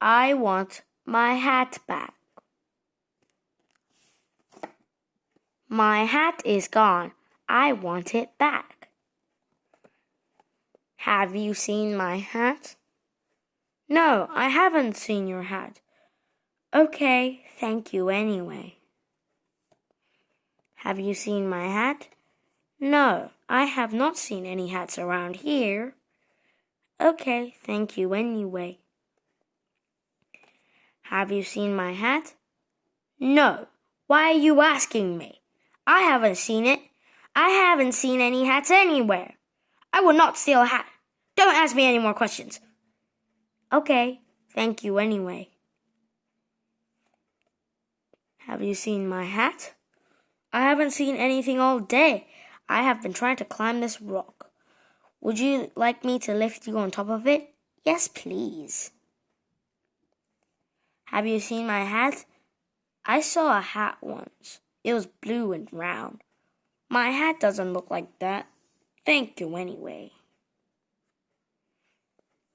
I want my hat back. My hat is gone. I want it back. Have you seen my hat? No, I haven't seen your hat. Okay, thank you anyway. Have you seen my hat? No, I have not seen any hats around here. Okay, thank you anyway. Have you seen my hat? No. Why are you asking me? I haven't seen it. I haven't seen any hats anywhere. I will not steal a hat. Don't ask me any more questions. Okay, thank you anyway. Have you seen my hat? I haven't seen anything all day. I have been trying to climb this rock. Would you like me to lift you on top of it? Yes, please. Have you seen my hat? I saw a hat once. It was blue and round. My hat doesn't look like that. Thank you anyway.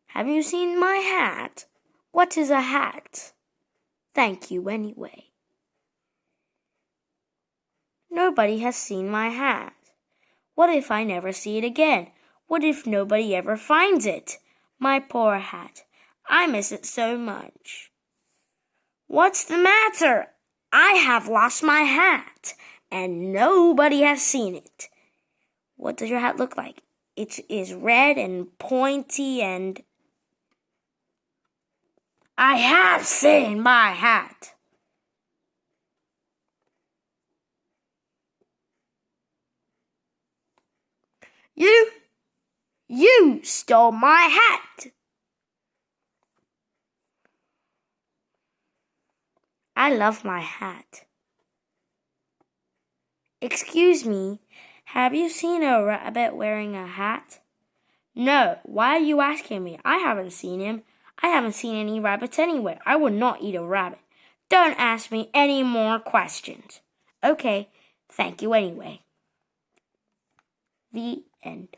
Have you seen my hat? What is a hat? Thank you anyway. Nobody has seen my hat. What if I never see it again? What if nobody ever finds it? My poor hat. I miss it so much. What's the matter? I have lost my hat, and nobody has seen it. What does your hat look like? It is red and pointy and. I have seen my hat. You, you stole my hat. I love my hat. Excuse me, have you seen a rabbit wearing a hat? No, why are you asking me? I haven't seen him. I haven't seen any rabbits anywhere. I would not eat a rabbit. Don't ask me any more questions. Okay, thank you anyway. The end.